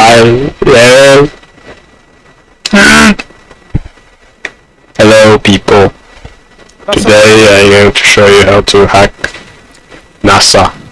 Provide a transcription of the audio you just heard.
Hello, hello. Hello, people. That's Today I'm going to show you how to hack NASA.